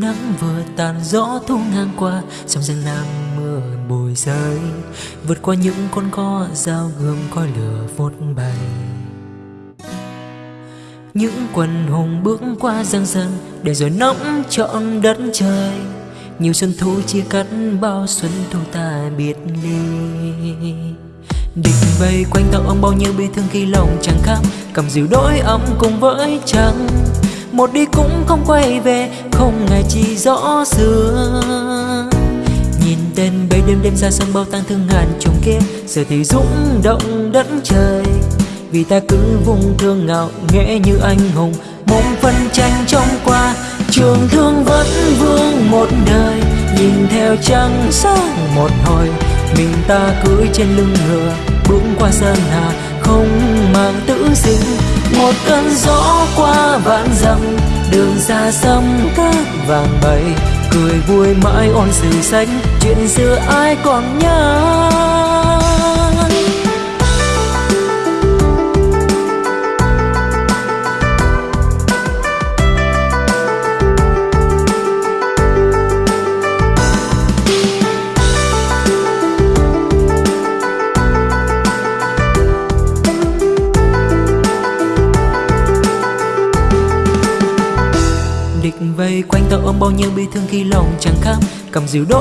Nắng vừa tàn gió thu ngang qua Trong rừng nam mưa bồi rơi Vượt qua những con co dao gươm coi lửa vốt bay. Những quần hùng bước qua giang răng Để rồi nóng trọn đất trời. Nhiều xuân thu chia cắt, bao xuân thu ta biệt ly. Địch vây quanh tao ông bao nhiêu bi thương khi lòng chẳng khám Cầm dịu đôi ấm cùng với trăng một đi cũng không quay về, không ngày chỉ rõ xưa. Nhìn tên bấy đêm đêm ra sông bao tang thương ngàn trùng kia, giờ thì rung động đất trời. Vì ta cứ vùng thương ngạo nghễ như anh hùng mong phân tranh trong qua. Trường thương vẫn vương một đời, nhìn theo trăng sáng một hồi. Mình ta cưỡi trên lưng ngựa bước qua sơn hà, không mang tử sinh một cơn gió qua vạn dặm, đường xa xăm cát vàng bay cười vui mãi ôn sử sách chuyện xưa ai còn nhớ? Địch vây quanh ta ôm bao nhiêu bi thương khi lòng chẳng khám cầm dịu đôi